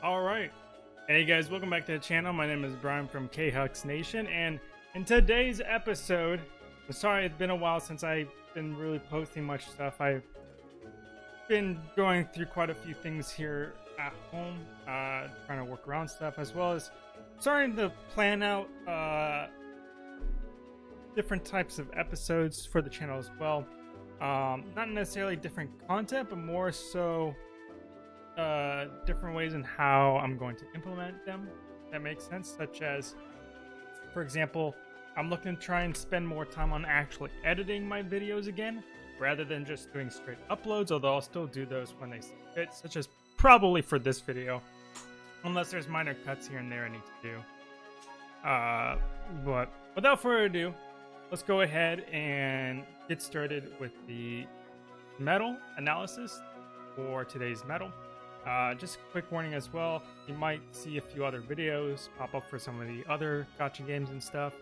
All right. Hey guys, welcome back to the channel. My name is Brian from K-Hux Nation, and in today's episode, I'm sorry it's been a while since I've been really posting much stuff. I've been going through quite a few things here at home, uh, trying to work around stuff, as well as starting to plan out uh, different types of episodes for the channel as well. Um, not necessarily different content, but more so uh, different ways in how I'm going to implement them. That makes sense. Such as, for example, I'm looking to try and spend more time on actually editing my videos again, rather than just doing straight uploads. Although I'll still do those when they fit, such as probably for this video, unless there's minor cuts here and there I need to do. Uh, but without further ado, let's go ahead and get started with the metal analysis for today's medal. Uh, just a quick warning as well, you might see a few other videos pop up for some of the other gacha games and stuff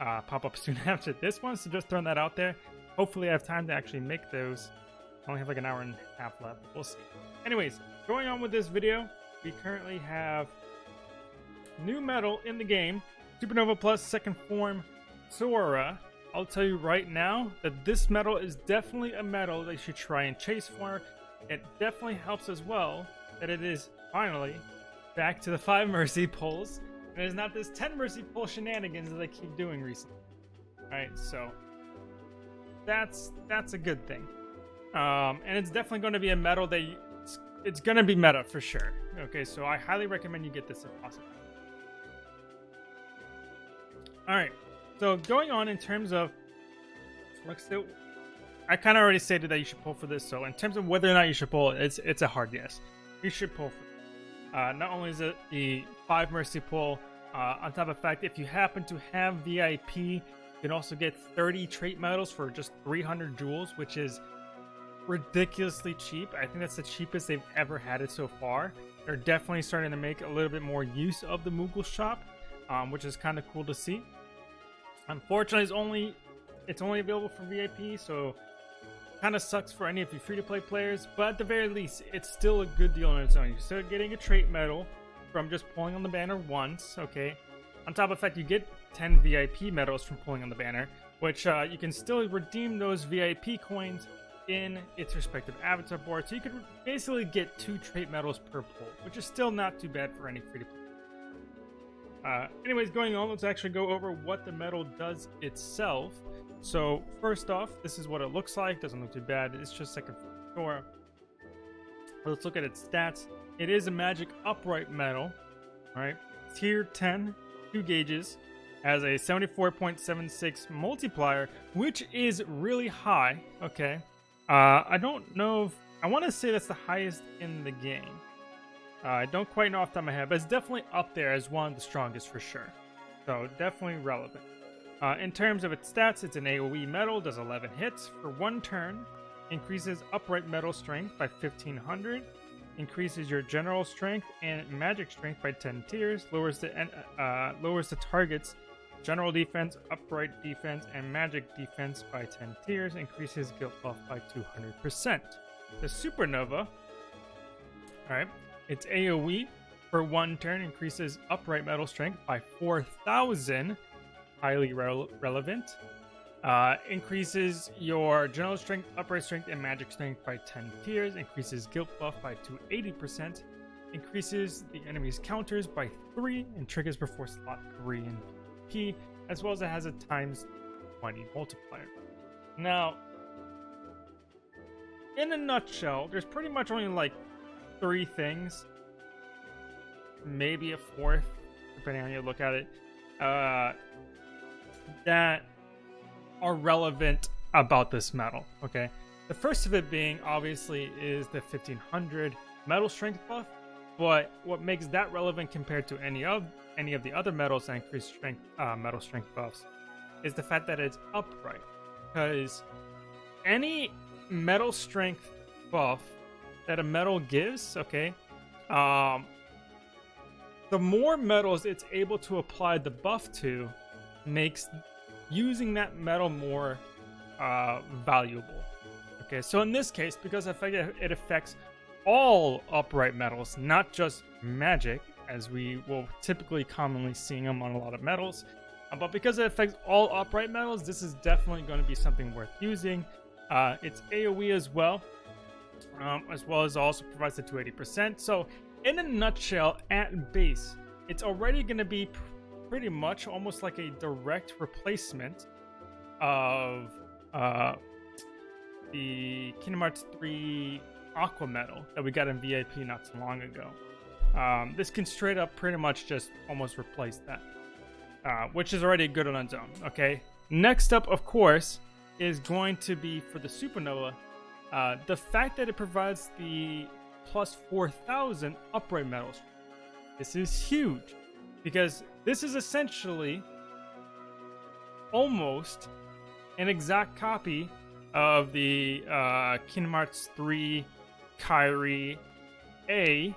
uh, pop up soon after this one, so just throwing that out there. Hopefully I have time to actually make those. I only have like an hour and a half left, we'll see. Anyways, going on with this video, we currently have new medal in the game, Supernova Plus second form Sora. I'll tell you right now that this medal is definitely a medal that you should try and chase for. It definitely helps as well that it is finally back to the 5 Mercy pulls. And it's not this 10 Mercy pull shenanigans that they keep doing recently. Alright, so that's that's a good thing. Um, and it's definitely going to be a medal that you, it's, it's going to be meta for sure. Okay, so I highly recommend you get this if possible. Alright, so going on in terms of... Let's I kind of already stated that you should pull for this, so in terms of whether or not you should pull, it's it's a hard yes should pull uh, not only is it the 5 Mercy pull, uh, on top of the fact, if you happen to have VIP, you can also get 30 trait medals for just 300 jewels, which is ridiculously cheap. I think that's the cheapest they've ever had it so far. They're definitely starting to make a little bit more use of the Moogle shop, um, which is kind of cool to see. Unfortunately, it's only it's only available for VIP, so Kind of sucks for any of you free-to-play players, but at the very least, it's still a good deal on its own. You're still getting a trait medal from just pulling on the banner once, okay? On top of that, you get 10 VIP medals from pulling on the banner, which uh, you can still redeem those VIP coins in its respective avatar board. So you could basically get two trait medals per pull, which is still not too bad for any free-to-play. Uh, anyways, going on, let's actually go over what the medal does itself. So first off, this is what it looks like. Doesn't look too bad. It's just like a door. Let's look at its stats. It is a magic upright metal, right, tier 10, two gauges, has a 74.76 multiplier, which is really high. Okay, uh, I don't know if I want to say that's the highest in the game. Uh, I don't quite know off the top of my head, but it's definitely up there as one of the strongest for sure. So definitely relevant. Uh, in terms of its stats, it's an AoE metal, does 11 hits for one turn, increases upright metal strength by 1500, increases your general strength and magic strength by 10 tiers, lowers the uh, lowers the target's general defense, upright defense, and magic defense by 10 tiers, increases guilt buff by 200%. The Supernova, alright, its AoE for one turn increases upright metal strength by 4000 highly re relevant. Uh, increases your general strength, upright strength, and magic strength by 10 tiers. Increases guilt buff by 280%. Increases the enemy's counters by 3 and triggers before slot 3 in P, as well as it has a times 20 multiplier. Now, in a nutshell, there's pretty much only like three things, maybe a fourth, depending on how you look at it. Uh, that are relevant about this medal, okay? The first of it being, obviously, is the 1500 metal strength buff, but what makes that relevant compared to any of any of the other medals that increase strength uh, medal strength buffs is the fact that it's upright. Because any metal strength buff that a medal gives, okay, um, the more medals it's able to apply the buff to, makes using that metal more uh, valuable. Okay, so in this case, because it affects all upright metals, not just magic, as we will typically commonly seeing them on a lot of metals. Uh, but because it affects all upright metals, this is definitely going to be something worth using. Uh, it's AoE as well, um, as well as also provides the 280%. So in a nutshell, at base, it's already going to be pretty much almost like a direct replacement of uh, the Kingdom Hearts 3 Aqua Medal that we got in VIP not too long ago. Um, this can straight up pretty much just almost replace that, uh, which is already good on its own. Okay. Next up, of course, is going to be for the Supernova. Uh, the fact that it provides the plus 4,000 upright metals. This is huge because this is essentially almost an exact copy of the uh, Kingdom Hearts 3 Kairi A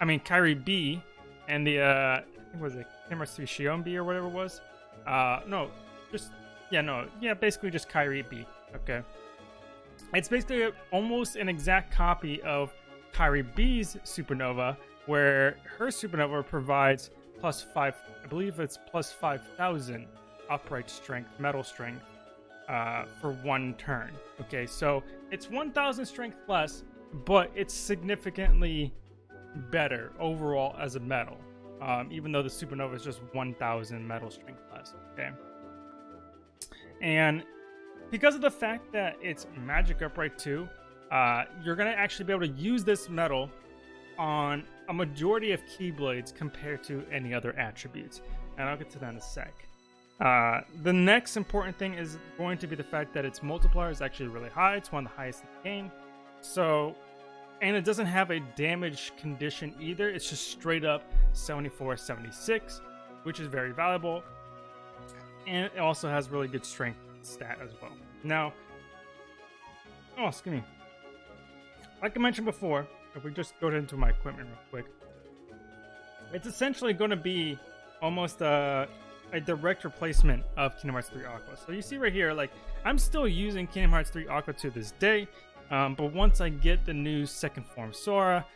I mean Kairi B, and the uh, was it Camera Shion B or whatever it was. Uh, no, just yeah, no, yeah, basically just Kairi B. Okay, it's basically almost an exact copy of Kairi B's Supernova, where her Supernova provides plus five. I believe it's plus five thousand upright strength, metal strength, uh, for one turn. Okay, so it's 1,000 strength less, but it's significantly better overall as a metal, um, even though the supernova is just 1,000 metal strength less. Okay, and because of the fact that it's magic upright too, uh, you're gonna actually be able to use this metal on a majority of keyblades compared to any other attributes, and I'll get to that in a sec. Uh, the next important thing is going to be the fact that its multiplier is actually really high. It's one of the highest in the game. So and it doesn't have a damage condition either. It's just straight up 74 76, which is very valuable. And it also has really good strength stat as well. Now, oh, excuse me. Like I mentioned before, if we just go into my equipment real quick, it's essentially going to be almost a, a direct replacement of Kingdom Hearts 3 Aqua. So you see right here, like, I'm still using Kingdom Hearts 3 Aqua to this day. Um, but once I get the new second form Sora,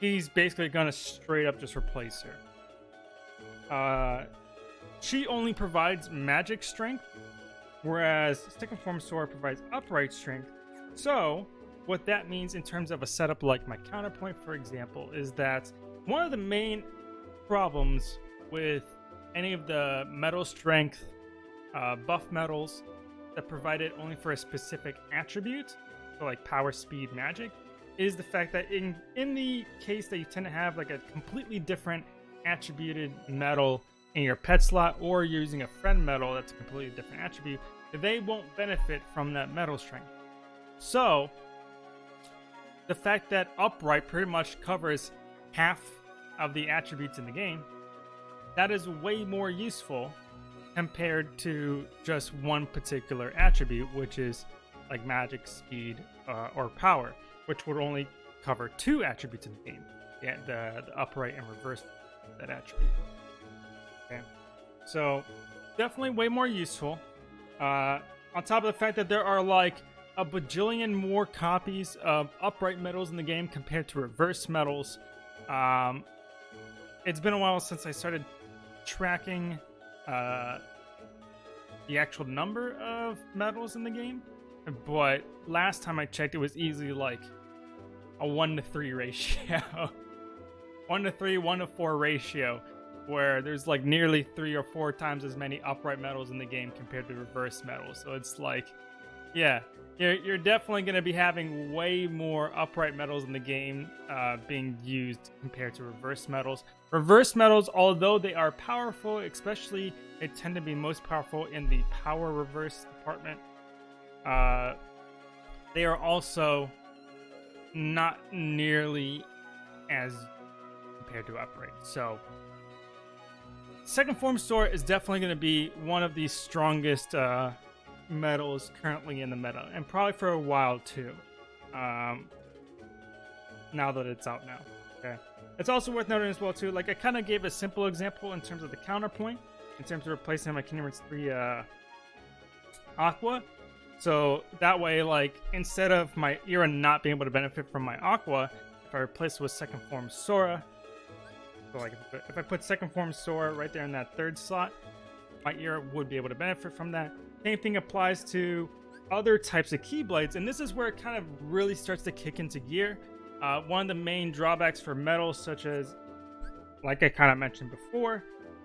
he's basically gonna straight up just replace her. Uh, she only provides magic strength, whereas second form Sora provides upright strength. So, what that means in terms of a setup like my counterpoint, for example, is that one of the main problems with any of the metal strength uh, buff metals that provide it only for a specific attribute like power, speed, magic, is the fact that in in the case that you tend to have like a completely different attributed metal in your pet slot, or you're using a friend metal that's a completely different attribute, they won't benefit from that metal strength. So the fact that upright pretty much covers half of the attributes in the game, that is way more useful compared to just one particular attribute, which is like magic, speed, uh, or power, which would only cover two attributes in the game. Yeah, the, the upright and reverse that attribute. Okay, so definitely way more useful. Uh, on top of the fact that there are like a bajillion more copies of upright metals in the game compared to reverse metals. Um, it's been a while since I started tracking uh, the actual number of metals in the game but last time I checked, it was easily like a one to three ratio, one to three, one to four ratio, where there's like nearly three or four times as many upright metals in the game compared to reverse metals. So it's like, yeah, you're, you're definitely going to be having way more upright metals in the game uh, being used compared to reverse metals. Reverse metals, although they are powerful, especially they tend to be most powerful in the power reverse department uh, they are also not nearly as compared to upright. So, second form Sora is definitely going to be one of the strongest uh, metals currently in the meta, and probably for a while too. Um, now that it's out now. Okay. It's also worth noting as well too. Like I kind of gave a simple example in terms of the counterpoint, in terms of replacing my Kingdom Hearts 3 uh, Aqua. So that way, like, instead of my Era not being able to benefit from my Aqua, if I replace it with second form Sora, so like if I put second form Sora right there in that third slot, my ear would be able to benefit from that. Same thing applies to other types of Keyblades, and this is where it kind of really starts to kick into gear. Uh, one of the main drawbacks for metals, such as, like I kind of mentioned before,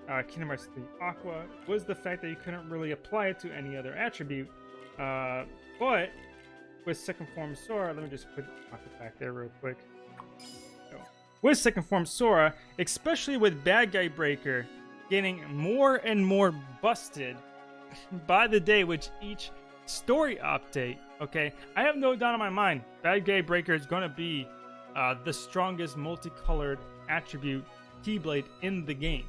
uh, Kingdom Hearts 3 Aqua, was the fact that you couldn't really apply it to any other attribute. Uh, but with second form Sora, let me just put it back there real quick. With second form Sora, especially with Bad Guy Breaker, getting more and more busted by the day with each story update. Okay, I have no doubt in my mind Bad Guy Breaker is going to be uh, the strongest multicolored attribute Keyblade in the game.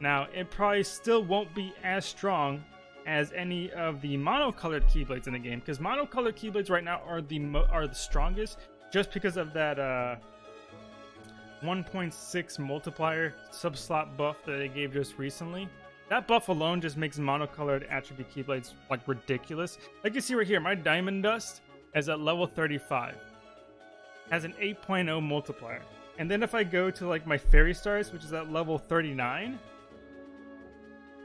Now, it probably still won't be as strong as any of the monocolored Keyblades in the game, because monocolored Keyblades right now are the are the strongest, just because of that uh, 1.6 multiplier subslot buff that they gave just recently. That buff alone just makes monocolored attribute Keyblades like ridiculous. Like you see right here, my Diamond Dust is at level 35. Has an 8.0 multiplier. And then if I go to like my Fairy Stars, which is at level 39,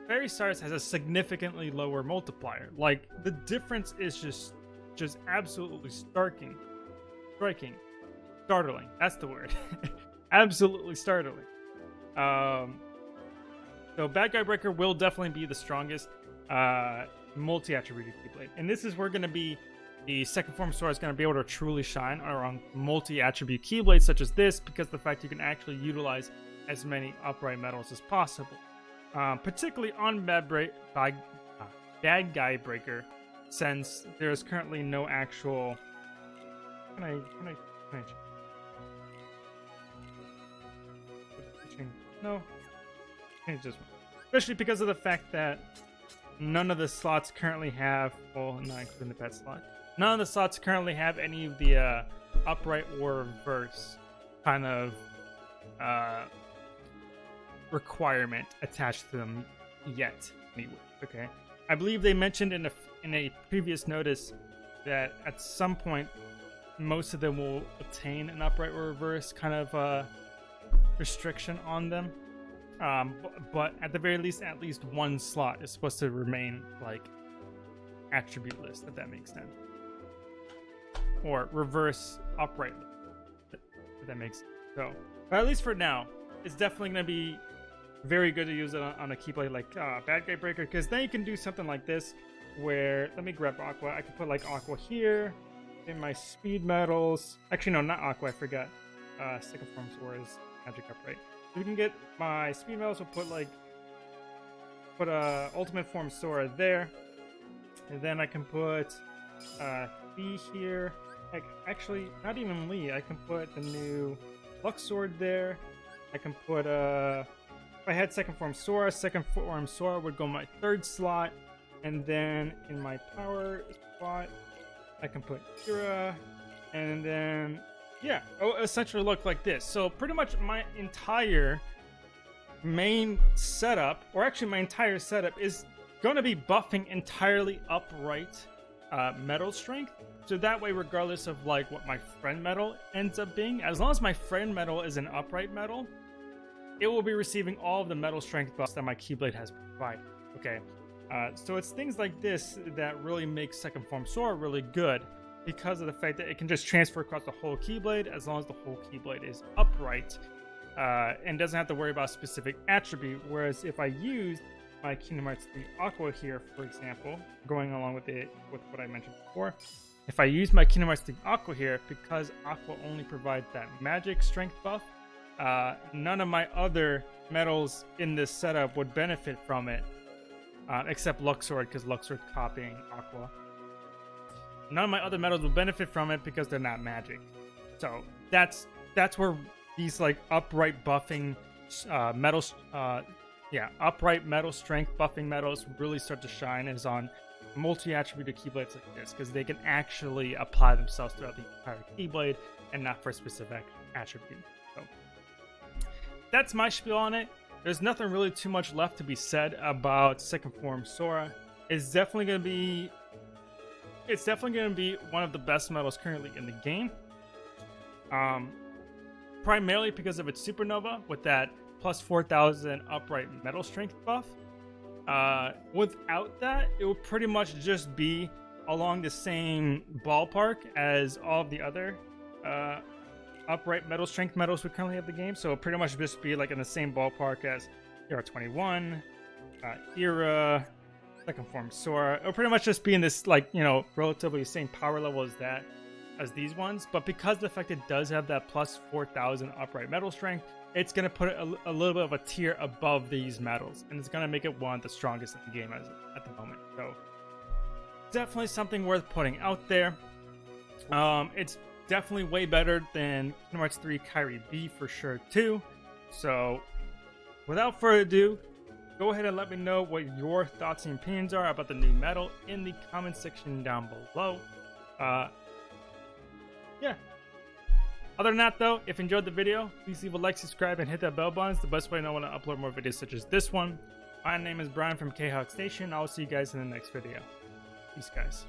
Fairy Stars has a significantly lower multiplier. Like the difference is just just absolutely starking. Striking. Startling. That's the word. absolutely startling. Um so Bad Guy Breaker will definitely be the strongest uh, multi-attributed Keyblade. And this is where going to be the second form Sora is going to be able to truly shine on multi-attribute Keyblades such as this because the fact you can actually utilize as many upright metals as possible. Um, particularly on Bad, Bra- Bad, uh, Bad Guy Breaker since there is currently no actual... Can I... Can I... Can I no, just especially because of the fact that none of the slots currently have well not including the pet slot. None of the slots currently have any of the uh, upright or reverse kind of uh, requirement attached to them yet anyway okay? I believe they mentioned in a in a previous notice that at some point most of them will obtain an upright or reverse kind of uh, restriction on them. Um, but at the very least, at least one slot is supposed to remain like attribute list, if that makes sense. Or reverse upright if that makes sense. So, but at least for now, it's definitely going to be very good to use it on, on a keyblade like uh, Bad Guy Breaker, because then you can do something like this, where, let me grab Aqua, I can put like Aqua here, in my speed metals, actually no, not Aqua, I forgot, uh, Second Form Sora is Magic Upright we can get my speed metals. We'll put like put a ultimate form Sora there, and then I can put uh, Lee here. Like actually, not even Lee. I can put the new Luxord there. I can put uh, if I had second form Sora, second form Sora would go my third slot, and then in my power spot, I can put Kira, and then yeah, oh, essentially look like this. So pretty much my entire main setup, or actually my entire setup, is going to be buffing entirely upright uh, metal strength. So that way, regardless of like what my friend metal ends up being, as long as my friend metal is an upright metal, it will be receiving all of the metal strength buffs that my Keyblade has provided. Okay, uh, so it's things like this that really make Second Form Sora really good because of the fact that it can just transfer across the whole Keyblade as long as the whole Keyblade is upright uh, and doesn't have to worry about a specific attribute. Whereas if I use my Kingdom Hearts 3 Aqua here, for example, going along with it with what I mentioned before, if I use my Kingdom Hearts 3 Aqua here, because Aqua only provides that magic strength buff, uh, none of my other metals in this setup would benefit from it, uh, except Luxord, because Luxord's copying Aqua none of my other metals will benefit from it because they're not magic. So that's that's where these like upright buffing uh, metals, uh, yeah, upright metal strength buffing metals really start to shine is on multi-attributed keyblades like this because they can actually apply themselves throughout the entire keyblade and not for a specific attribute. So that's my spiel on it. There's nothing really too much left to be said about second form Sora. It's definitely going to be it's definitely going to be one of the best metals currently in the game. Um, primarily because of its supernova with that plus 4000 upright metal strength buff. Uh, without that, it would pretty much just be along the same ballpark as all of the other uh, upright metal strength medals we currently have in the game. So pretty much just be like in the same ballpark as ERA21, uh, Era, second form Sora. It'll pretty much just be in this like, you know, relatively same power level as that, as these ones. But because the fact it does have that plus 4000 upright metal strength, it's going to put it a, a, little bit of a tier above these metals, And it's going to make it one of the strongest in the game as, at the moment. So definitely something worth putting out there. Um, it's definitely way better than Kingdom Hearts 3 Kairi B for sure too. So without further ado, go ahead and let me know what your thoughts and opinions are about the new medal in the comment section down below. Uh, yeah. Other than that, though, if you enjoyed the video, please leave a like, subscribe, and hit that bell button. It's the best way to know when I upload more videos such as this one. My name is Brian from K-Hux Nation. I'll see you guys in the next video. Peace, guys.